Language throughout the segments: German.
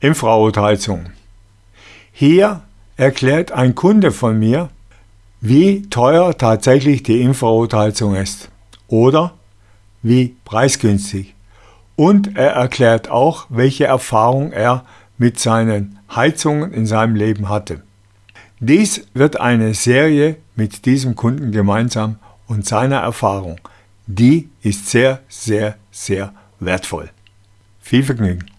Infrarotheizung. Hier erklärt ein Kunde von mir, wie teuer tatsächlich die Infrarotheizung ist oder wie preisgünstig. Und er erklärt auch, welche Erfahrung er mit seinen Heizungen in seinem Leben hatte. Dies wird eine Serie mit diesem Kunden gemeinsam und seiner Erfahrung. Die ist sehr, sehr, sehr wertvoll. Viel Vergnügen!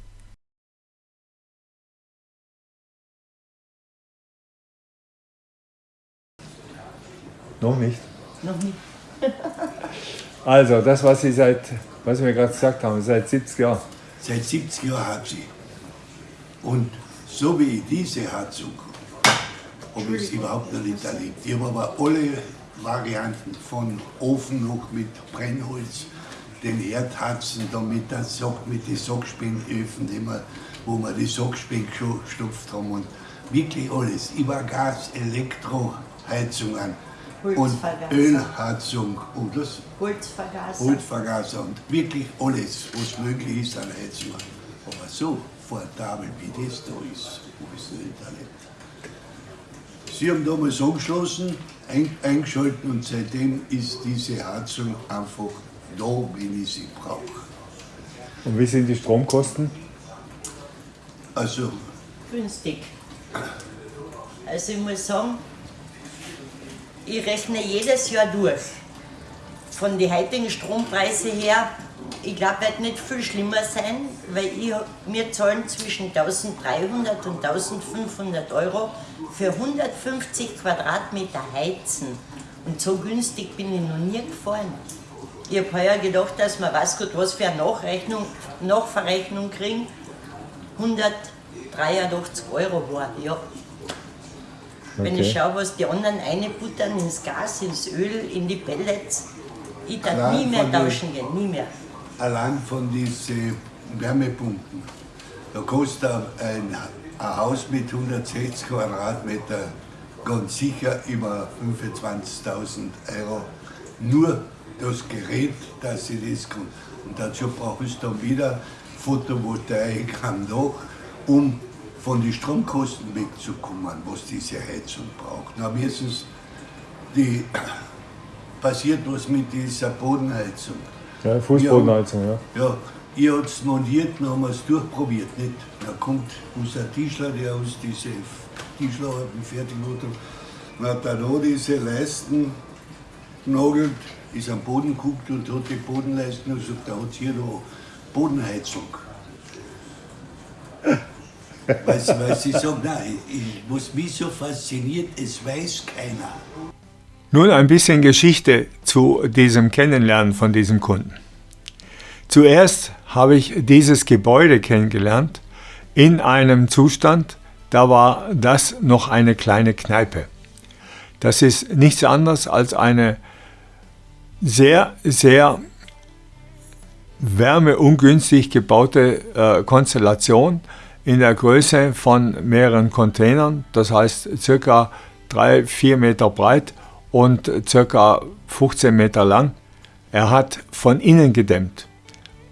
Noch nicht? Noch nicht. also, das, was Sie seit, was wir gerade gesagt haben, seit 70 Jahren. Seit 70 Jahren hat sie. Und so wie ich diese Heizung habe ich es überhaupt noch nicht erlebt. Ich habe aber alle Varianten von Ofen noch mit Brennholz, den Erdhatzen, da mit, der Sock, mit den Sockspinöfen, wo wir die Sockspen gestopft haben und wirklich alles. Über Gas, Elektroheizung an und Ölheizung und das Holzvergaser. Holzvergaser und wirklich alles, was möglich ist an Heizung. Aber so portabel wie das da ist, habe ich es nicht erlebt. Sie haben damals angeschlossen, ein, eingeschalten und seitdem ist diese Heizung einfach da, wenn ich sie brauche. Und wie sind die Stromkosten? Also günstig. Also ich muss sagen, ich rechne jedes Jahr durch. Von den heutigen Strompreisen her, ich glaube, wird nicht viel schlimmer sein, weil ich, wir zahlen zwischen 1300 und 1500 Euro für 150 Quadratmeter Heizen. Und so günstig bin ich noch nie gefahren. Ich habe heuer gedacht, dass wir was gut was für eine Nachrechnung, Nachverrechnung kriegen. 183 Euro war, ja. Wenn ich schaue, was die anderen reinbuttern ins Gas, ins Öl, in die Pellets, ich darf nie mehr tauschen gehen, nie mehr. Allein von diesen Wärmepumpen, da kostet ein, ein Haus mit 160 Quadratmeter ganz sicher über 25.000 Euro. Nur das Gerät, dass sie das kann. Und dazu brauche ich dann wieder Photovoltaik am Dach, um von den Stromkosten wegzukommen, was diese Heizung braucht. Na, erstens die, passiert was mit dieser Bodenheizung. Ja, Fußbodenheizung, ja. Ja, ich habe es montiert, dann haben wir es durchprobiert. Nicht? Da kommt unser Tischler, der uns diese Tischlerarbeiten fertig gemacht hat, dann hat er da diese Leisten genagelt, ist am Boden geguckt und hat die Bodenleisten und sagt, da hat es hier da Bodenheizung. Sie, weil sie sagen, nein, was mich so fasziniert, es weiß keiner. Nun ein bisschen Geschichte zu diesem Kennenlernen von diesem Kunden. Zuerst habe ich dieses Gebäude kennengelernt in einem Zustand, da war das noch eine kleine Kneipe. Das ist nichts anderes als eine sehr, sehr wärmeungünstig gebaute äh, Konstellation in der Größe von mehreren Containern, das heißt circa 3-4 Meter breit und circa 15 Meter lang. Er hat von innen gedämmt,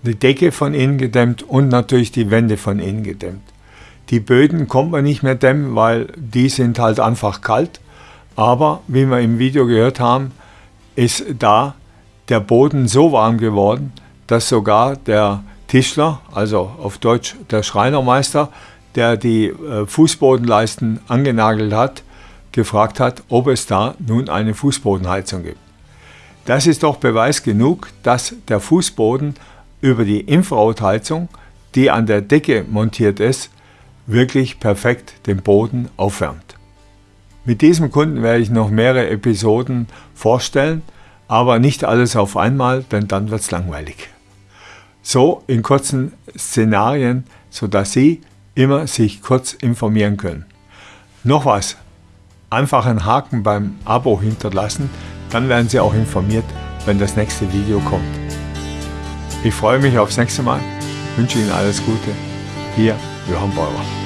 die Decke von innen gedämmt und natürlich die Wände von innen gedämmt. Die Böden kommt man nicht mehr dämmen, weil die sind halt einfach kalt. Aber wie wir im Video gehört haben, ist da der Boden so warm geworden, dass sogar der Tischler, also auf Deutsch der Schreinermeister, der die äh, Fußbodenleisten angenagelt hat, gefragt hat, ob es da nun eine Fußbodenheizung gibt. Das ist doch Beweis genug, dass der Fußboden über die Infrarotheizung, die an der Decke montiert ist, wirklich perfekt den Boden aufwärmt. Mit diesem Kunden werde ich noch mehrere Episoden vorstellen, aber nicht alles auf einmal, denn dann wird es langweilig so in kurzen Szenarien, sodass Sie immer sich kurz informieren können. Noch was, einfach einen Haken beim Abo hinterlassen, dann werden Sie auch informiert, wenn das nächste Video kommt. Ich freue mich aufs nächste Mal, wünsche Ihnen alles Gute. Ihr Johann Bauer.